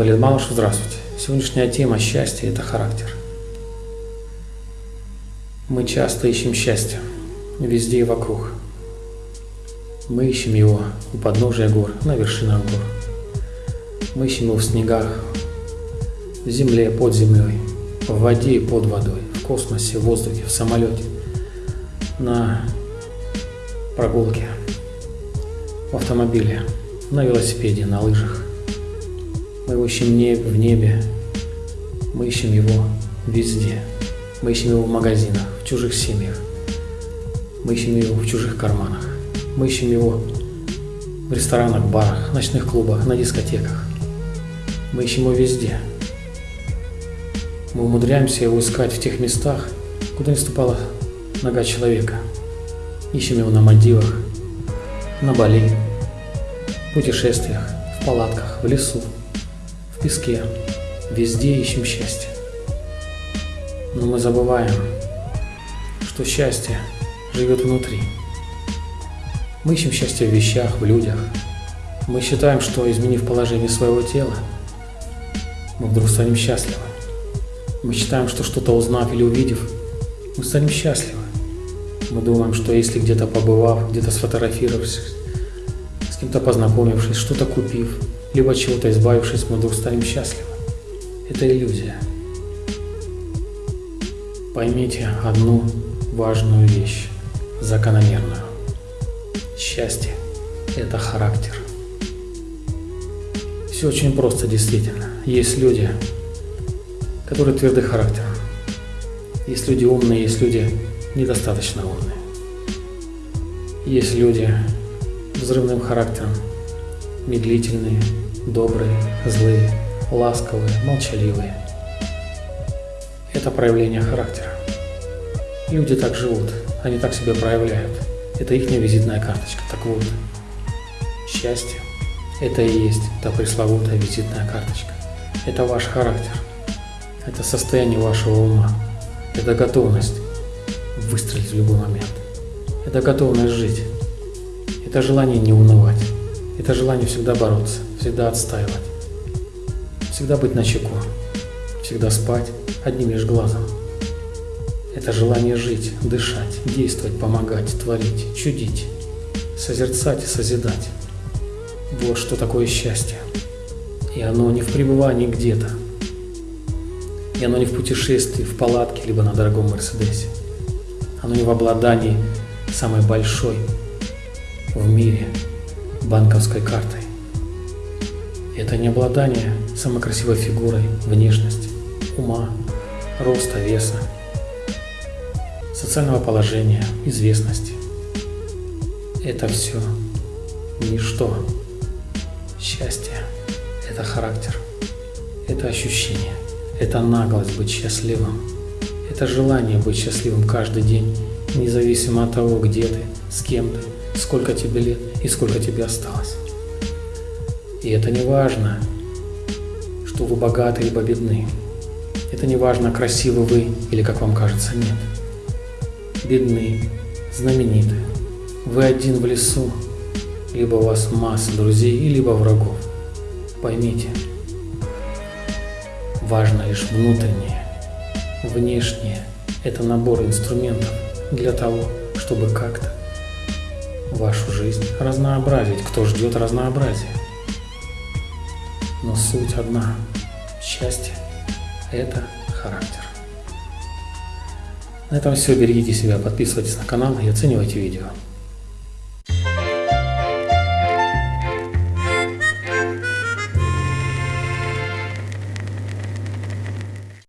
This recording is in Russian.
Валерий Малышев, здравствуйте. Сегодняшняя тема счастья – это характер. Мы часто ищем счастье везде и вокруг. Мы ищем его у подножия гор, на вершинах гор. Мы ищем его в снегах, в земле, под землей, в воде и под водой, в космосе, в воздухе, в самолете, на прогулке, в автомобиле, на велосипеде, на лыжах. Мы его ищем в небе, мы ищем его везде. Мы ищем его в магазинах, в чужих семьях. Мы ищем его в чужих карманах. Мы ищем его в ресторанах, барах, ночных клубах, на дискотеках. Мы ищем его везде. Мы умудряемся его искать в тех местах, куда не ступала нога человека. Ищем его на Мальдивах, на Бали, в путешествиях, в палатках, в лесу, песке. Везде ищем счастье. Но мы забываем, что счастье живет внутри. Мы ищем счастье в вещах, в людях. Мы считаем, что изменив положение своего тела, мы вдруг станем счастливы. Мы считаем, что что-то узнав или увидев, мы станем счастливы. Мы думаем, что если где-то побывав, где-то сфотографировавшись, с кем-то познакомившись, что-то купив, либо от чего-то избавившись, мы вдруг станем счастливы. Это иллюзия. Поймите одну важную вещь, закономерную. Счастье – это характер. Все очень просто, действительно. Есть люди, которые твердый характер. Есть люди умные, есть люди недостаточно умные. Есть люди взрывным характером, медлительные, добрые, злые, ласковые, молчаливые. Это проявление характера. Люди так живут, они так себя проявляют. Это их визитная карточка. Так вот, счастье – это и есть та пресловутая визитная карточка. Это ваш характер. Это состояние вашего ума. Это готовность выстрелить в любой момент. Это готовность жить. Это желание не унывать. Это желание всегда бороться, всегда отстаивать. Всегда быть на чеку. Всегда спать одним лишь глазом. Это желание жить, дышать, действовать, помогать, творить, чудить, созерцать и созидать. Вот что такое счастье. И оно не в пребывании где-то. И оно не в путешествии, в палатке, либо на дорогом Мерседесе. Оно не в обладании самой большой в мире банковской картой. Это не обладание самой красивой фигурой, внешности, ума, роста, веса, социального положения, известности. Это все ничто. Счастье – это характер, это ощущение, это наглость быть счастливым, это желание быть счастливым каждый день, независимо от того, где ты, с кем ты, сколько тебе лет и сколько тебе осталось. И это не важно, что вы богаты либо бедны. Это не важно, красивы вы или, как вам кажется, нет. Бедны, знамениты. Вы один в лесу, либо у вас масса друзей, либо врагов. Поймите, важно лишь внутреннее. Внешнее – это набор инструментов для того, чтобы как-то вашу жизнь разнообразить. Кто ждет разнообразия? Но суть одна. Счастье – это характер. На этом все. Берегите себя, подписывайтесь на канал и оценивайте видео.